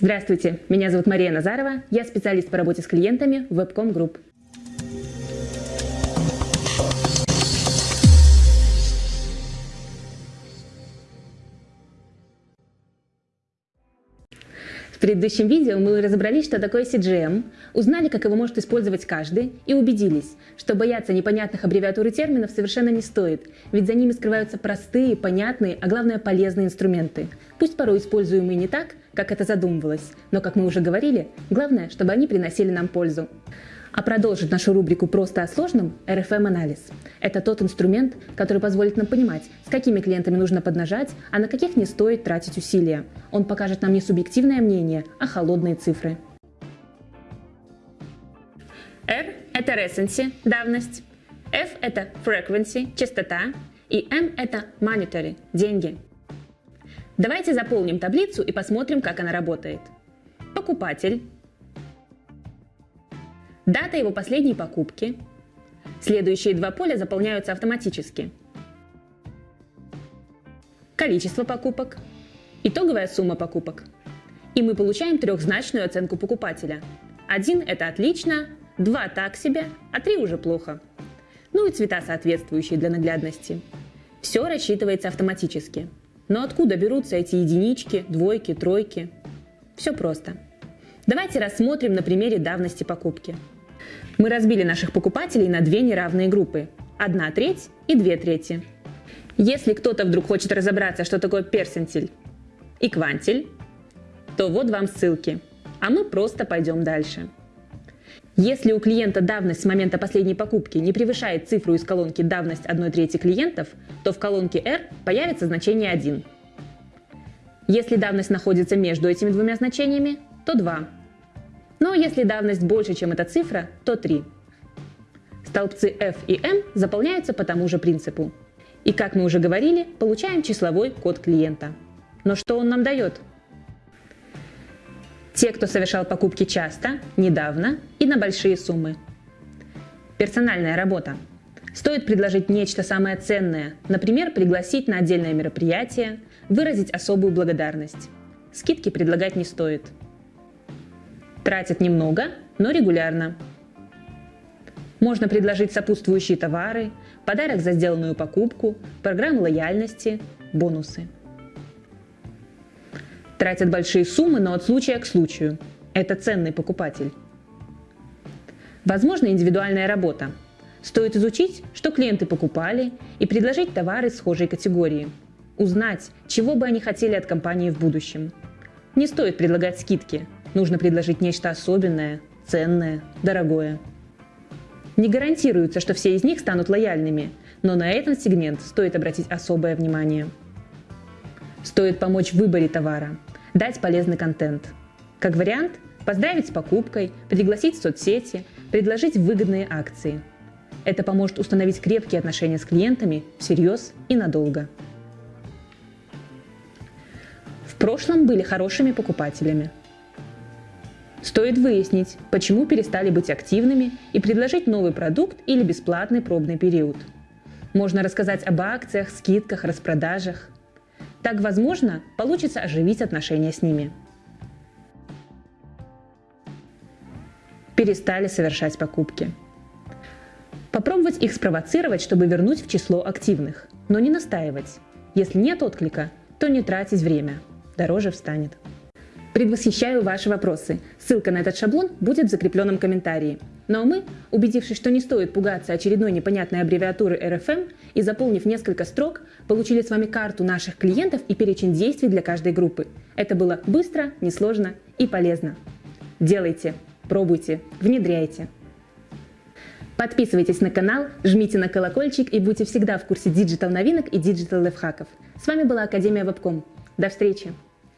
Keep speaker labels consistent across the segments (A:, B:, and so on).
A: Здравствуйте, меня зовут Мария Назарова, я специалист по работе с клиентами в Webcom Group. В предыдущем видео мы разобрались, что такое CGM, узнали, как его может использовать каждый, и убедились, что бояться непонятных аббревиатур и терминов совершенно не стоит, ведь за ними скрываются простые, понятные, а главное полезные инструменты, пусть порой используемые не так, как это задумывалось, но, как мы уже говорили, главное, чтобы они приносили нам пользу. А продолжит нашу рубрику «Просто о сложном» RFM-анализ. Это тот инструмент, который позволит нам понимать, с какими клиентами нужно поднажать, а на каких не стоит тратить усилия. Он покажет нам не субъективное мнение, а холодные цифры. R – это recency, давность. F – это frequency, частота. И M – это monetary, деньги. Давайте заполним таблицу и посмотрим, как она работает. Покупатель дата его последней покупки. Следующие два поля заполняются автоматически. Количество покупок, итоговая сумма покупок. И мы получаем трехзначную оценку покупателя. Один – это отлично, два – так себе, а три уже плохо. Ну и цвета соответствующие для наглядности. Все рассчитывается автоматически. Но откуда берутся эти единички, двойки, тройки? Все просто. Давайте рассмотрим на примере давности покупки. Мы разбили наших покупателей на две неравные группы – одна треть и две трети. Если кто-то вдруг хочет разобраться, что такое персентиль и квантиль, то вот вам ссылки, а мы просто пойдем дальше. Если у клиента давность с момента последней покупки не превышает цифру из колонки «давность 1 трети клиентов», то в колонке R появится значение 1. Если давность находится между этими двумя значениями, то 2. Но если давность больше, чем эта цифра, то 3. Столбцы F и M заполняются по тому же принципу. И как мы уже говорили, получаем числовой код клиента. Но что он нам дает? Те, кто совершал покупки часто, недавно и на большие суммы. Персональная работа. Стоит предложить нечто самое ценное, например, пригласить на отдельное мероприятие, выразить особую благодарность. Скидки предлагать не стоит – Тратят немного, но регулярно. Можно предложить сопутствующие товары, подарок за сделанную покупку, программу лояльности, бонусы. Тратят большие суммы, но от случая к случаю. Это ценный покупатель. Возможно индивидуальная работа. Стоит изучить, что клиенты покупали, и предложить товары схожей категории. Узнать, чего бы они хотели от компании в будущем. Не стоит предлагать скидки – Нужно предложить нечто особенное, ценное, дорогое. Не гарантируется, что все из них станут лояльными, но на этот сегмент стоит обратить особое внимание. Стоит помочь в выборе товара, дать полезный контент. Как вариант, поздравить с покупкой, пригласить в соцсети, предложить выгодные акции. Это поможет установить крепкие отношения с клиентами всерьез и надолго. В прошлом были хорошими покупателями – Стоит выяснить, почему перестали быть активными и предложить новый продукт или бесплатный пробный период. Можно рассказать об акциях, скидках, распродажах. Так, возможно, получится оживить отношения с ними. Перестали совершать покупки. Попробовать их спровоцировать, чтобы вернуть в число активных, но не настаивать. Если нет отклика, то не тратить время, дороже встанет. Предвосхищаю ваши вопросы. Ссылка на этот шаблон будет в закрепленном комментарии. Ну а мы, убедившись, что не стоит пугаться очередной непонятной аббревиатуры RFM и заполнив несколько строк, получили с вами карту наших клиентов и перечень действий для каждой группы. Это было быстро, несложно и полезно. Делайте, пробуйте, внедряйте. Подписывайтесь на канал, жмите на колокольчик и будьте всегда в курсе digital новинок и digital лайфхаков. С вами была Академия Вебком. До встречи!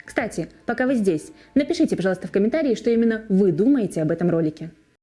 A: Кстати, пока вы здесь, напишите, пожалуйста, в комментарии, что именно вы думаете об этом ролике.